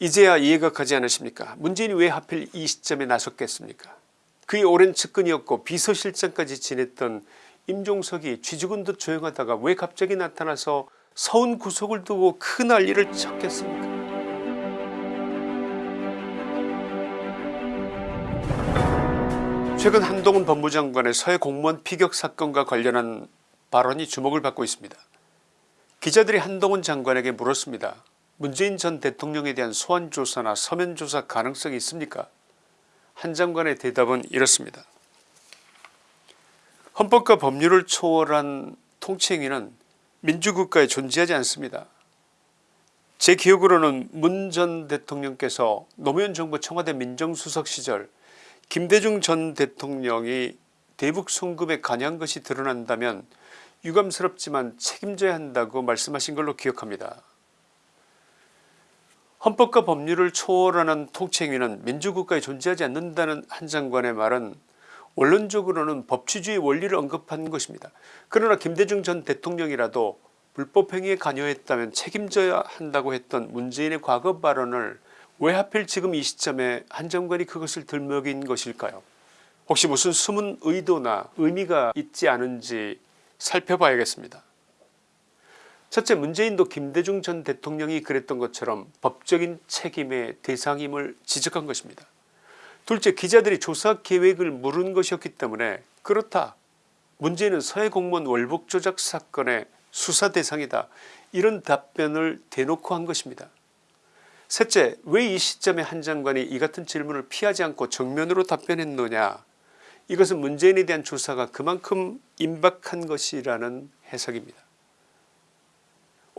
이제야 이해가 가지 않으십니까 문재인이 왜 하필 이 시점에 나섰겠습니까 그의 오랜 측근이었고 비서실장까지 지냈던 임종석이 쥐죽은 듯 조용하다가 왜 갑자기 나타나서 서운 구속을 두고 큰 난리를 쳤겠습니까 최근 한동훈 법무장관의 서해 공무원 피격 사건과 관련한 발언이 주목을 받고 있습니다. 기자들이 한동훈 장관에게 물었습니다. 문재인 전 대통령에 대한 소환조사나 서면조사 가능성이 있습니까 한 장관의 대답은 이렇습니다. 헌법과 법률을 초월한 통치행위는 민주국가에 존재하지 않습니다. 제 기억으로는 문 전 대통령께서 노무현 정부 청와대 민정수석 시절 김대중 전 대통령이 대북 송금에 관여한 것이 드러난다면 유감스럽지만 책임져야 한다고 말씀하신 걸로 기억합니다. 헌법과 법률을 초월하는 통치행위는 민주국가에 존재하지 않는다는 한 장관의 말은 원론적으로는 법치주의 원리를 언급한 것입니다. 그러나 김대중 전 대통령이라도 불법행위에 관여했다면 책임져야 한다고 했던 문재인의 과거 발언을 왜 하필 지금 이 시점에 한 장관이 그것을 들먹인 것일까요 혹시 무슨 숨은 의도나 의미가 있지 않은지 살펴봐야겠습니다. 첫째 문재인도 김대중 전 대통령이 그랬던 것처럼 법적인 책임의 대상임을 지적한 것입니다. 둘째 기자들이 조사 계획을 물은 것이었기 때문에 그렇다 문재인은 서해 공무원 월북 조작 사건의 수사 대상이다 이런 답변을 대놓고 한 것입니다. 셋째 왜 이 시점에 한 장관이 이 같은 질문을 피하지 않고 정면으로 답변했느냐 이것은 문재인에 대한 조사가 그만큼 임박한 것이라는 해석입니다.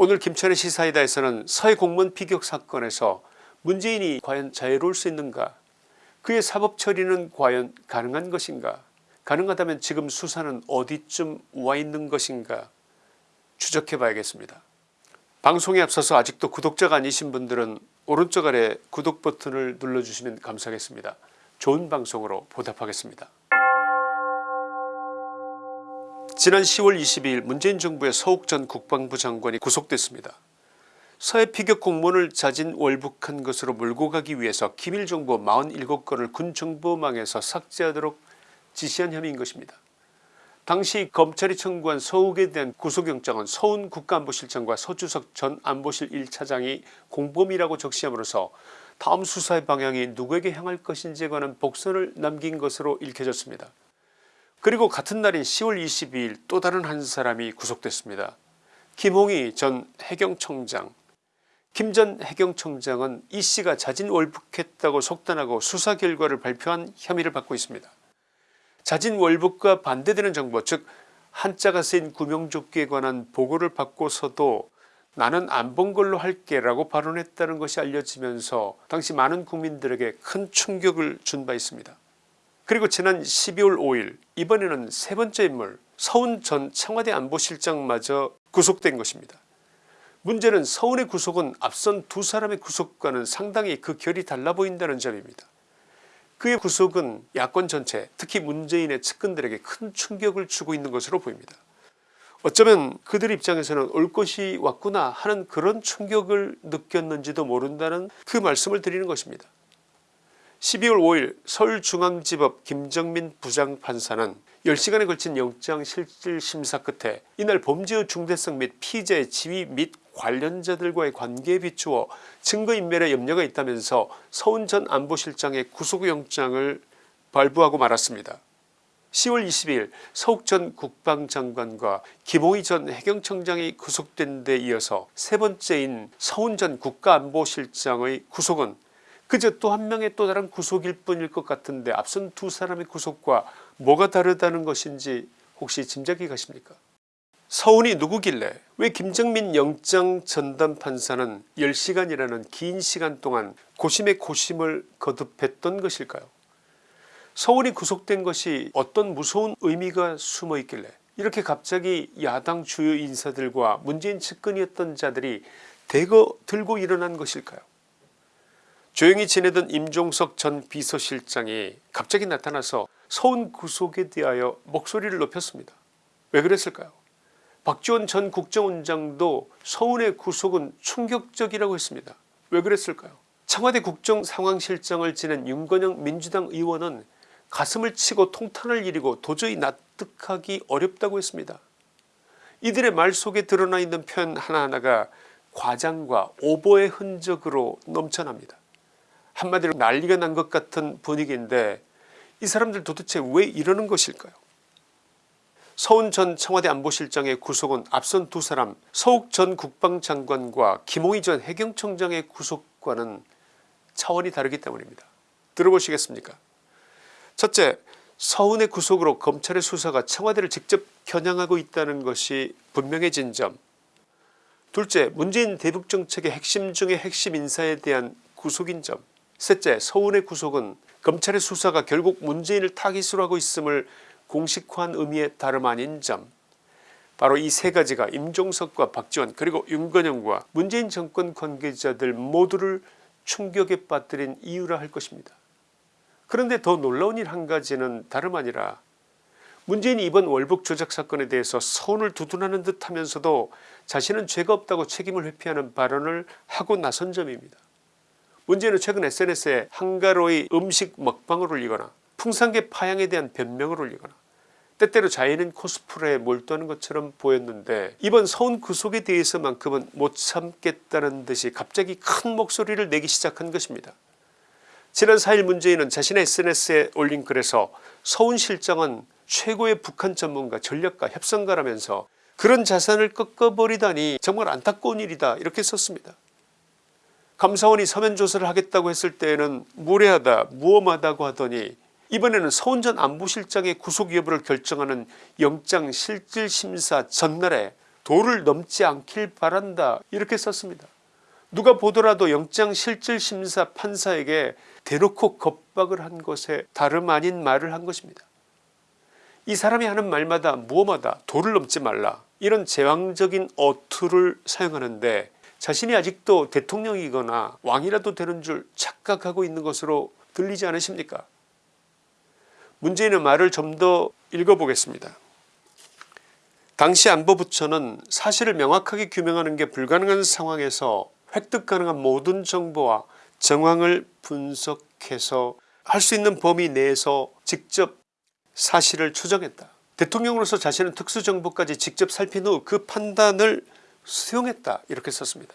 오늘 김천의 시사이다에서는 서해 공무원 피격 사건에서 문재인이 과연 자유로울 수 있는가 그의 사법 처리는 과연 가능한 것인가 가능하다면 지금 수사는 어디쯤 와 있는 것인가 추적해 봐야겠습니다. 방송에 앞서서 아직도 구독자가 아니신 분들은 오른쪽 아래 구독 버튼을 눌러주시면 감사하겠습니다. 좋은 방송으로 보답하겠습니다. 지난 10월 22일 문재인 정부의 서욱 전 국방부 장관이 구속됐습니다. 서해 피격 공무원을 자진 월북한 것으로 몰고 가기 위해서 기밀정보 47건을 군정보망에서 삭제하도록 지시한 혐의인 것입니다. 당시 검찰이 청구한 서욱에 대한 구속영장은 서훈 국가안보실장과 서주석 전 안보실 1차장이 공범이라고 적시함으로써 다음 수사의 방향이 누구에게 향할 것인지에 관한 복선을 남긴 것으로 읽혀졌습니다. 그리고 같은 날인 10월 22일 또 다른 한 사람이 구속됐습니다. 김홍희 전 해경청장 김 전 해경청장은 이씨가 자진 월북했다고 속단하고 수사 결과를 발표한 혐의를 받고 있습니다. 자진 월북과 반대되는 정보 즉 한자가 쓰인 구명조끼에 관한 보고를 받고서도 나는 안 본 걸로 할게 라고 발언했다는 것이 알려지면서 당시 많은 국민들에게 큰 충격을 준 바 있습니다. 그리고 지난 12월 5일 이번에는 세 번째 인물 서훈 전 청와대 안보실장마저 구속된 것입니다. 문제는 서훈의 구속은 앞선 두 사람의 구속과는 상당히 그 결이 달라 보인다는 점입니다. 그의 구속은 야권 전체 특히 문재인의 측근들에게 큰 충격을 주고 있는 것으로 보입니다. 어쩌면 그들 입장에서는 올 것이 왔구나 하는 그런 충격을 느꼈는지도 모른다는 그 말씀을 드리는 것입니다. 12월 5일 서울중앙지법 김정민 부장판사는 10시간에 걸친 영장실질심사 끝에 이날 범죄의 중대성 및 피의자의 지위 및 관련자들과의 관계에 비추어 증거인멸에 염려가 있다면서 서훈 전 안보실장의 구속영장을 발부하고 말았습니다. 10월 20일 서욱 전 국방장관과 김홍희 전 해경청장이 구속된 데 이어서 세 번째인 서훈 전 국가안보실장의 구속은 그저 또 한 명의 또 다른 구속일 뿐일 것 같은데 앞선 두 사람의 구속과 뭐가 다르다는 것인지 혹시 짐작이 가십니까? 서운이 누구길래? 왜 김정민 영장 전담 판사는 10시간이라는 긴 시간 동안 고심의 고심을 거듭했던 것일까요? 서울이 구속된 것이 어떤 무서운 의미가 숨어 있길래? 이렇게 갑자기 야당 주요 인사들과 문재인 측근이었던 자들이 대거 들고 일어난 것일까요 조용히 지내던 임종석 전 비서실장이 갑자기 나타나서 서훈 구속에 대하여 목소리를 높였습니다. 왜 그랬을까요 박지원 전 국정원장도 서훈의 구속은 충격적이라고 했습니다. 왜 그랬을까요 청와대 국정상황실장을 지낸 윤건영 민주당 의원은 가슴을 치고 통탄을 일이고 도저히 납득하기 어렵다고 했습니다. 이들의 말 속에 드러나 있는 표현 하나하나가 과장과 오보의 흔적으로 넘쳐납니다. 한마디로 난리가 난 것 같은 분위기인데 이 사람들 도대체 왜 이러는 것일까요? 서훈 전 청와대 안보실장의 구속은 앞선 두 사람 서욱 전 국방장관과 김홍희 전 해경청장의 구속과는 차원이 다르기 때문입니다. 들어보시겠습니까? 첫째 서훈의 구속으로 검찰의 수사가 청와대를 직접 겨냥하고 있다는 것이 분명해진 점 둘째 문재인 대북정책의 핵심 중의 핵심 인사에 대한 구속인 점 셋째 서훈의 구속은 검찰의 수사가 결국 문재인을 타깃으로 하고 있음을 공식화한 의미의 다름 아닌 점 바로 이 세 가지가 임종석과 박지원 그리고 윤건영과 문재인 정권 관계자들 모두를 충격에 빠뜨린 이유라 할 것입니다. 그런데 더 놀라운 일 한 가지는 다름 아니라 문재인이 이번 월북 조작 사건에 대해서 서운을 두둔하는 듯 하면서도 자신은 죄가 없다고 책임을 회피하는 발언을 하고 나선 점입니다. 문재인은 최근 SNS에 한가로이 음식 먹방을 올리거나 풍산계 파양에 대한 변명을 올리거나 때때로 자연인 코스프레에 몰두하는 것처럼 보였는데 이번 서운 구속에 대해서만큼은 못 참겠다는 듯이 갑자기 큰 목소리를 내기 시작한 것입니다. 지난 4일 문재인은 자신의 SNS에 올린 글에서 서훈 실장은 최고의 북한 전문가 전략가 협상가라면서 그런 자산을 꺾어버리다니 정말 안타까운 일이다 이렇게 썼습니다. 감사원이 서면 조사를 하겠다고 했을 때에는 무례하다 무엄하다고 하더니 이번에는 서훈 전 안보실장의 구속 여부를 결정하는 영장실질심사 전날에 도를 넘지 않길 바란다 이렇게 썼습니다. 누가 보더라도 영장실질심사 판사에게 대놓고 겁박을 한 것에 다름 아닌 말을 한 것입니다. 이 사람이 하는 말마다 무엄하다 도를 넘지 말라 이런 제왕적인 어투를 사용하는데 자신이 아직도 대통령이거나 왕이라도 되는 줄 착각하고 있는 것으로 들리지 않으십니까 문재인의 말을 좀 더 읽어보겠습니다. 당시 안보부처는 사실을 명확하게 규명하는 게 불가능한 상황에서 획득 가능한 모든 정보와 정황을 분석해서 할 수 있는 범위 내에서 직접 사실을 추정했다. 대통령으로서 자신은 특수정보까지 직접 살핀 후 그 판단을 수용했다 이렇게 썼습니다.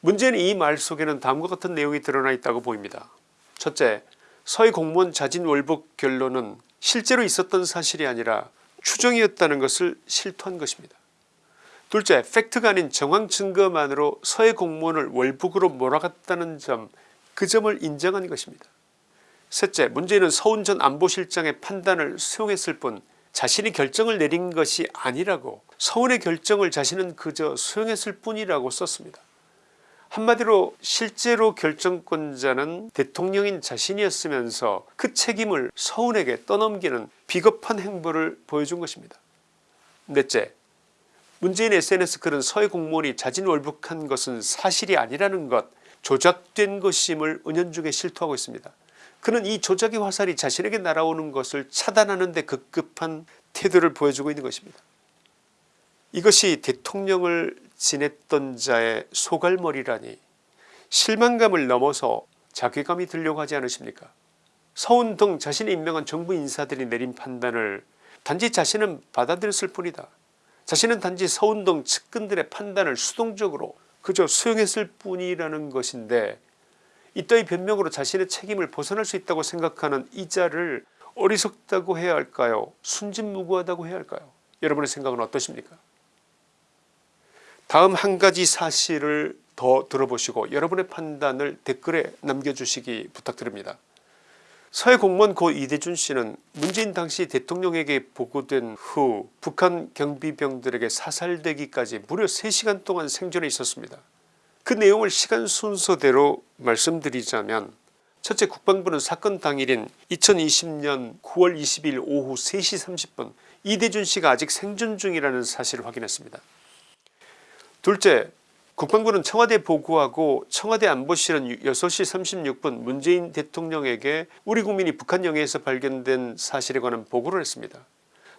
문제는 이 말 속에는 다음과 같은 내용이 드러나 있다고 보입니다. 첫째 서해 공무원 자진 월북 결론은 실제로 있었던 사실이 아니라 추정이었다는 것을 실토한 것입니다. 둘째 팩트가 아닌 정황 증거만으로 서해 공무원을 월북으로 몰아갔다는 점 그 점을 인정한 것입니다. 셋째 문제는 서훈 전 안보실장의 판단을 수용했을 뿐 자신이 결정을 내린 것이 아니라고 서훈의 결정을 자신은 그저 수용했을 뿐이라고 썼습니다. 한마디로 실제로 결정권자는 대통령인 자신이었으면서 그 책임을 서훈에게 떠넘기는 비겁한 행보를 보여준 것입니다. 넷째 문재인 sns 글은 서해 공무원이 자진 월북한 것은 사실이 아니라는 것 조작된 것임을 은연중에 실토하고 있습니다. 그는 이 조작의 화살이 자신에게 날아오는 것을 차단하는 데 급급한 태도를 보여주고 있는 것입니다. 이것이 대통령을 지냈던 자의 소갈머리라니 실망감을 넘어서 자괴감이 들려고 하지 않으십니까 서훈 등 자신이 임명한 정부 인사들이 내린 판단을 단지 자신은 받아들였을 뿐이다. 자신은 단지 등 측근들의 판단을 수동적으로 그저 수용했을 뿐이라는 것인데 이따위 변명으로 자신의 책임을 벗어날 수 있다고 생각하는 이 자를 어리석다고 해야 할까요 순진무구하다고 해야 할까요 여러분의 생각은 어떠십니까 다음 한 가지 사실을 더 들어보시고 여러분의 판단을 댓글에 남겨주시기 부탁드립니다. 서해 공무원 고 이대준 씨는 문재인 당시 대통령에게 보고된 후 북한 경비병들에게 사살되기까지 무려 3시간 동안 생존해 있었습니다. 그 내용을 시간 순서대로 말씀드리자면 첫째 국방부는 사건 당일인 2020년 9월 20일 오후 3시 30분 이대준 씨가 아직 생존 중이라는 사실을 확인했습니다. 둘째 국방부는 청와대 보고하고 청와대 안보실은 6시 36분 문재인 대통령에게 우리 국민이 북한 영해에서 발견된 사실에 관한 보고를 했습니다.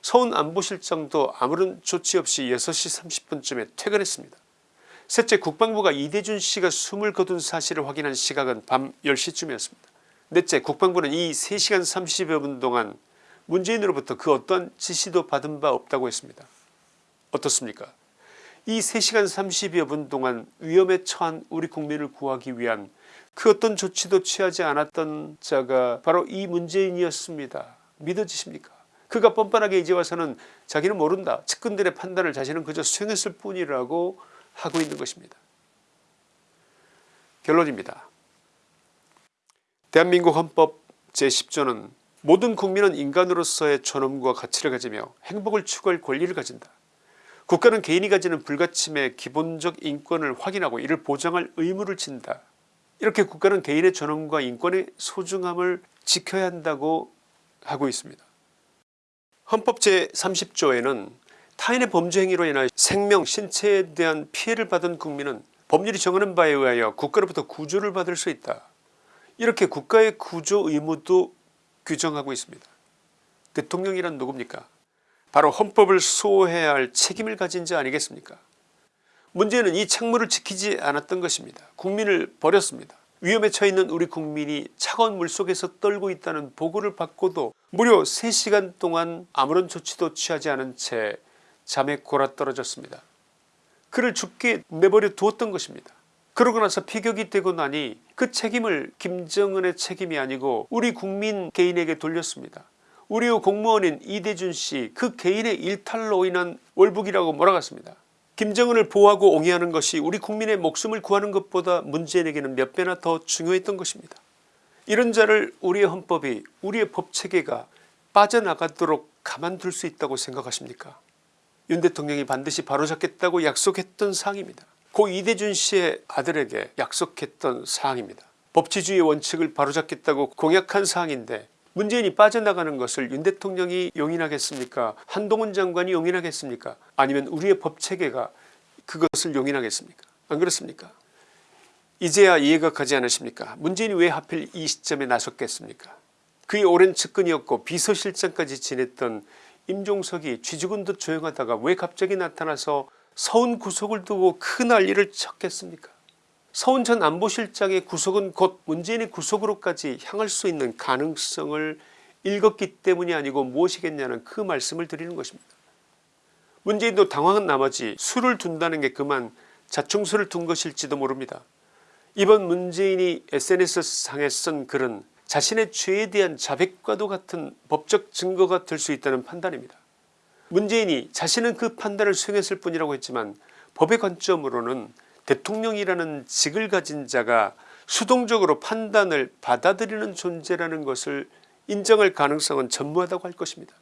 서훈 안보실장도 아무런 조치 없이 6시 30분쯤에 퇴근했습니다. 셋째 국방부가 이대준 씨가 숨을 거둔 사실을 확인한 시각은 밤 10시쯤이었습니다. 넷째 국방부는 이 3시간 30여 분 동안 문재인으로부터 그 어떠한 지시도 받은 바 없다고 했습니다. 어떻습니까 이 3시간 30여 분 동안 위험에 처한 우리 국민을 구하기 위한 그 어떤 조치도 취하지 않았던 자가 바로 이 문재인이었습니다. 믿어지십니까 그가 뻔뻔하게 이제 와서는 자기는 모른다 측근들의 판단을 자신은 그저 수행했을 뿐이라고 하고 있는 것입니다. 결론입니다. 대한민국 헌법 제10조는 모든 국민은 인간으로서의 존엄과 가치를 가지며 행복을 추구할 권리를 가진다. 국가는 개인이 가지는 불가침의 기본적 인권을 확인하고 이를 보장할 의무를 진다. 이렇게 국가는 개인의 존엄과 인권의 소중함을 지켜야 한다고 하고 있습니다. 헌법 제30조에는 타인의 범죄 행위로 인하여 생명 신체에 대한 피해를 받은 국민은 법률이 정하는 바에 의하여 국가로부터 구조를 받을 수 있다. 이렇게 국가의 구조 의무도 규정하고 있습니다. 대통령이란 누굽니까 바로 헌법을 수호해야 할 책임을 가진 자 아니겠습니까 문제는 이 책무를 지키지 않았던 것입니다. 국민을 버렸습니다. 위험에 처해있는 우리 국민이 차가운 물속에서 떨고 있다는 보고를 받고도 무려 3시간 동안 아무런 조치도 취하지 않은 채 잠에 골아 떨어졌습니다. 그를 죽게 내버려 두었던 것입니다. 그러고 나서 피격이 되고 나니 그 책임을 김정은의 책임이 아니고 우리 국민 개인에게 돌렸습니다. 우리 공무원인 이대준 씨 그 개인의 일탈로 인한 월북이라고 몰아갔습니다. 김정은을 보호하고 옹이하는 것이 우리 국민의 목숨을 구하는 것보다 문재인에게는 몇 배나 더 중요했던 것입니다. 이런 자를 우리의 헌법이 우리의 법체계가 빠져나가도록 가만둘 수 있다고 생각하십니까 윤 대통령이 반드시 바로잡겠다고 약속했던 사항입니다. 고 이대준 씨의 아들에게 약속했던 사항입니다. 법치주의 원칙을 바로잡겠다고 공약한 사항인데 문재인이 빠져나가는 것을 윤 대통령이 용인하겠습니까? 한동훈 장관이 용인하겠습니까? 아니면 우리의 법체계가 그것을 용인하겠습니까? 안 그렇습니까? 이제야 이해가 가지 않으십니까? 문재인이 왜 하필 이 시점에 나섰겠습니까? 그의 오랜 측근이었고 비서실장까지 지냈던 임종석이 쥐죽은 듯 조용하다가 왜 갑자기 나타나서 서훈 구속을 두고 큰 난리를 쳤겠습니까 서훈 전 안보실장의 구속은 곧 문재인의 구속으로까지 향할 수 있는 가능성을 읽었기 때문이 아니고 무엇이겠냐는 그 말씀을 드리는 것입니다. 문재인도 당황한 나머지 술을 둔다는 게 그만 자충수를 둔 것일지도 모릅니다. 이번 문재인이 sns상에 쓴 글은 자신의 죄에 대한 자백과도 같은 법적 증거가 될 수 있다는 판단입니다. 문재인이 자신은 그 판단을 수행했을 뿐이라고 했지만 법의 관점으로는 대통령이라는 직을 가진 자가 수동적으로 판단을 받아들이는 존재라는 것을 인정할 가능성은 전무하다고 할 것입니다.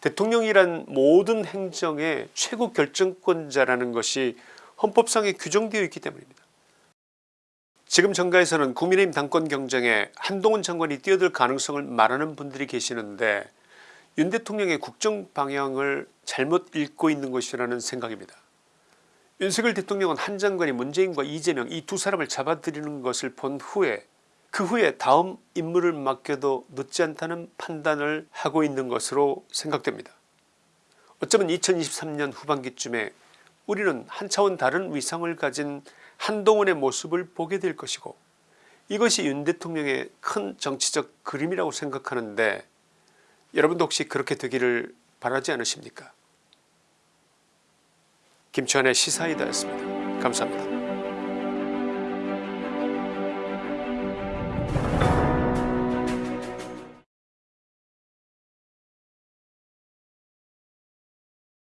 대통령이란 모든 행정의 최고 결정권자라는 것이 헌법상에 규정되어 있기 때문입니다. 지금 정가에서는 국민의힘 당권 경쟁에 한동훈 장관이 뛰어들 가능성을 말하는 분들이 계시는데 윤 대통령의 국정 방향을 잘못 읽고 있는 것이라는 생각입니다. 윤석열 대통령은 한 장관이 문재인과 이재명 이 두 사람을 잡아들이는 것을 본 후에 그 후에 다음 임무를 맡겨도 늦지 않다는 판단을 하고 있는 것으로 생각됩니다. 어쩌면 2023년 후반기쯤에 우리는 한 차원 다른 위상을 가진 한동훈의 모습을 보게 될 것이고 이것이 윤 대통령의 큰 정치적 그림이라고 생각하는데 여러분도 혹시 그렇게 되기를 바라지 않으십니까 김치환의 시사이다였습니다. 감사합니다.